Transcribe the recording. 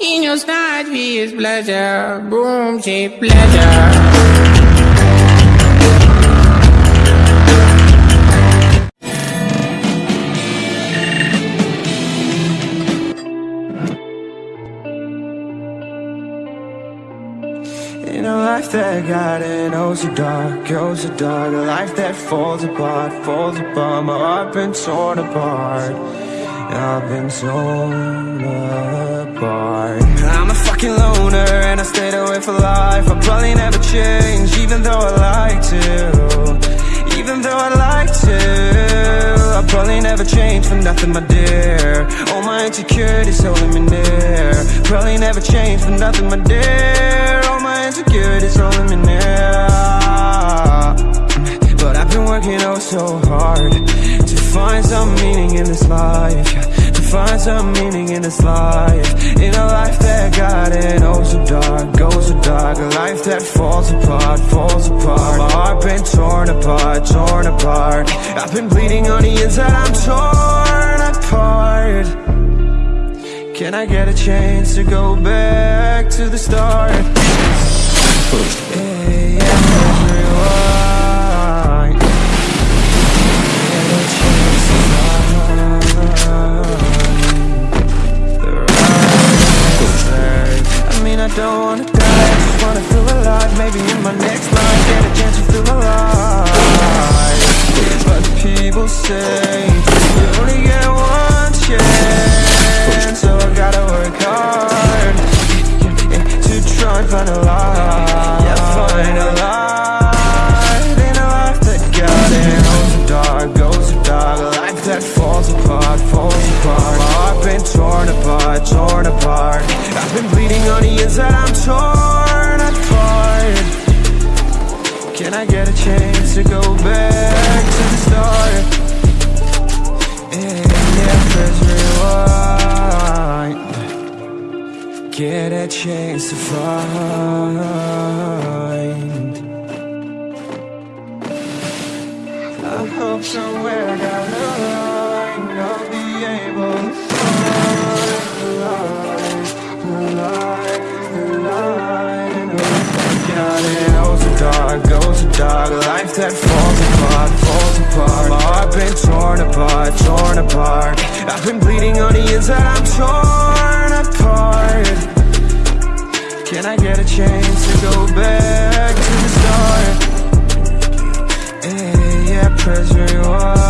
In your snide is pleasure, boom, she pleasure. In a life that got it, oh so dark, oh so dark A life that falls apart, falls apart My heart been torn apart I've been torn apart. I'm a fucking loner and I stayed away for life. I'll probably never change even though I like to. Even though I like to. I'll probably never change for nothing my dear. All my insecurities holding me near. Probably never change for nothing my dear. All my insecurities holding me near this life. To find some meaning in this life. In a life that got it oh so dark, oh so dark. A life that falls apart, falls apart. My heart been torn apart, torn apart. I've been bleeding on the inside, I'm torn apart. Can I get a chance to go back to the start? Yeah, yeah, say, you only get one chance So I gotta work hard To try and find a light Yeah, find a light In a life that got it Goes so dark, goes so dark life that falls apart, falls apart My heart been torn apart, torn apart I've been bleeding on the inside, I'm torn apart Can I get a chance to go back Get a chance to find. I hope somewhere down the line I'll be able to find the light, the light, the light. It so dark, oh so dark. Life that falls apart, falls apart. My heart been torn apart, torn apart. I've been bleeding on the inside, I'm torn Can I get a chance to go back to the start? Hey, yeah, press reward